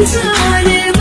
Bütün